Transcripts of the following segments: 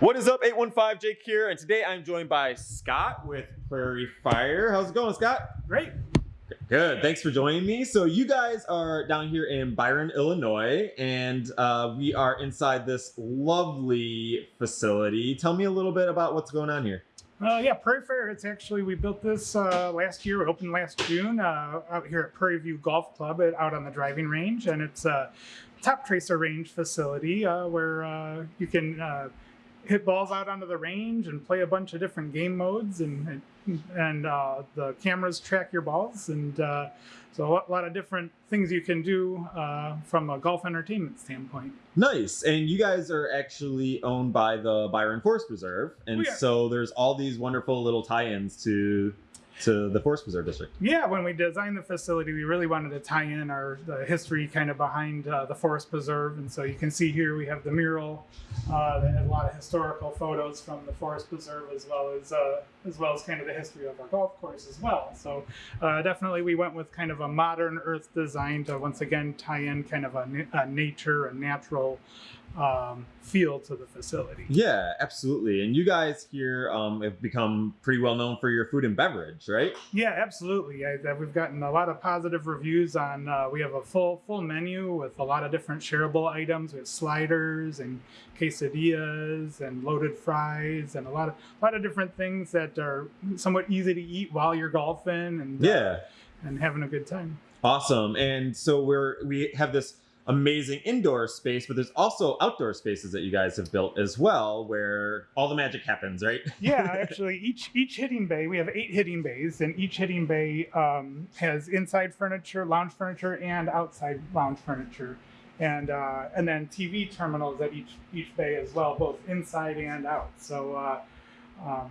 What is up, 815 Jake here, and today I'm joined by Scott with Prairie Fire. How's it going, Scott? Great. Good. Thanks for joining me. So you guys are down here in Byron, Illinois, and uh, we are inside this lovely facility. Tell me a little bit about what's going on here. Uh, yeah, Prairie Fire. It's actually we built this uh, last year. Opened last June uh, out here at Prairie View Golf Club, out on the driving range, and it's a Toptracer range facility uh, where uh, you can uh, hit balls out onto the range and play a bunch of different game modes and and uh, the cameras track your balls and uh, so a lot of different things you can do uh, from a golf entertainment standpoint. Nice, and you guys are actually owned by the Byron Forest Preserve, and so there's all these wonderful little tie-ins to to the Forest Preserve District. Yeah, when we designed the facility, we really wanted to tie in our the history kind of behind uh, the forest preserve, and so you can see here we have the mural uh, that has a lot of historical photos from the forest preserve, as well as uh, as well as kind of the history of our golf course as well. So uh, definitely, we went with kind of a modern Earth design to once again tie in kind of a, a nature, a natural um, feel to the facility. Yeah, absolutely. And you guys here um, have become pretty well known for your food and beverage, right? Yeah, absolutely. I, I- we've gotten a lot of positive reviews on. Uh, we have a full full menu with a lot of different shareable items. We have sliders and quesadillas and loaded fries and a lot of a lot of different things that are somewhat easy to eat while you're golfing and uh, Yeah. and having a good time. Awesome. And so we're we have this amazing indoor space, but there's also outdoor spaces that you guys have built as well where all the magic happens, right? yeah, actually, each each hitting bay we have eight hitting bays, and each hitting bay um, has inside furniture, lounge furniture, and outside lounge furniture, and uh, and then TV terminals at each each bay as well, both inside and out. So. Uh, um,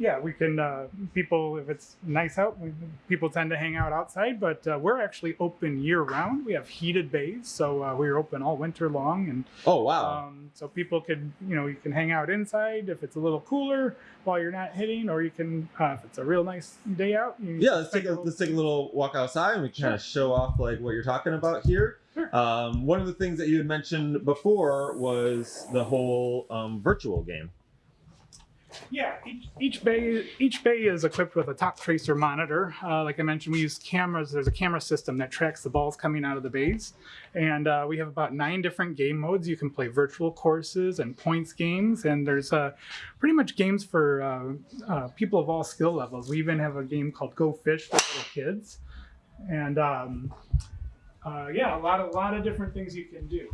yeah, we can. Uh, people, if it's nice out, we, people tend to hang out outside. But uh, we're actually open year round. We have heated bays, so uh, we're open all winter long, and Oh wow. um, so people could, you know, you can hang out inside if it's a little cooler while you're not hitting, or you can, uh, if it's a real nice day out. You yeah, let's take a little- let's take a little walk outside and we can kind of show off like what you're talking about here. Sure. Um, one of the things that you had mentioned before was the whole um, virtual game. Yeah, each, each bay each bay is equipped with a Toptracer monitor. Uh, like I mentioned, we use cameras. There's a camera system that tracks the balls coming out of the bays, and uh, we have about nine different game modes. You can play virtual courses and points games, and there's uh, pretty much games for uh, uh, people of all skill levels. We even have a game called Go Fish for little kids, and um, uh, yeah, a lot of a lot of different things you can do.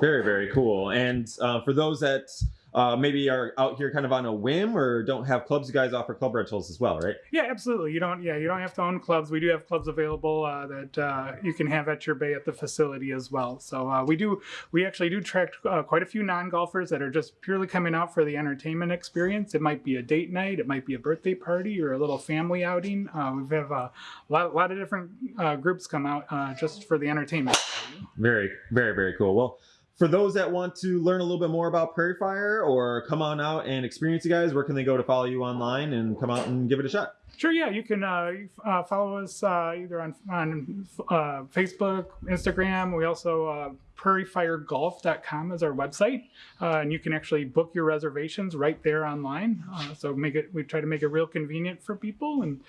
Very, very cool. And for those that uh, maybe are out here kind of on a whim or don't have clubs, you guys offer club rentals as well, right? Yeah, absolutely. You don't. Yeah, you don't have to own clubs. We do have clubs available uh, that uh, you can have at your bay at the facility as well. So uh, we do. We actually do track uh, quite a few non-golfers that are just purely coming out for the entertainment experience. It might be a date night. It might be a birthday party or a little family outing. Uh, we have a lot, a lot of different uh, groups come out uh, just for the entertainment. Very, very, very cool. Well, for those that want to learn a little bit more about Prairie Fire or come on out and experience you guys, where can they go to follow you online and come out and give it a shot? Sure, yeah, you can uh, uh, follow us uh, either on on uh, Facebook, Instagram. We also uh, prairiefiregolf.com is our website, uh, and you can actually book your reservations right there online. So make it we try to make it real convenient for people, and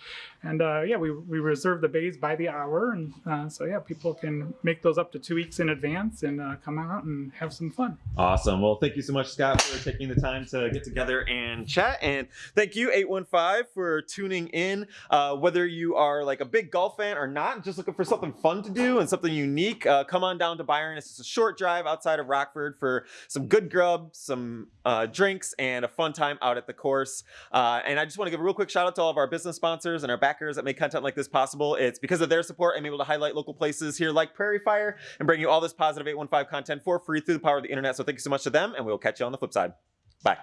and yeah, we, we reserve the bays by the hour, and so yeah, people can make those up to two weeks in advance and come out and have some fun. Awesome. Well, thank you so much, Scott, for taking the time to get together and chat. And thank you, 815, for tuning in. Uh, whether you are like a big golf fan or not, just looking for something fun to do and something unique, uh, come on down to Byron. It's just a short drive outside of Rockford for some good grub, some uh, drinks, and a fun time out at the course. Uh, and I just want to give a real quick shout out to all of our business sponsors and our backers that make content like this possible. It's because of their support I'm able to highlight local places here like Prairie Fire and bring you all this positive 815 content for free through the power of the internet. So thank you so much to them, and we'll catch you on the flip side. Bye.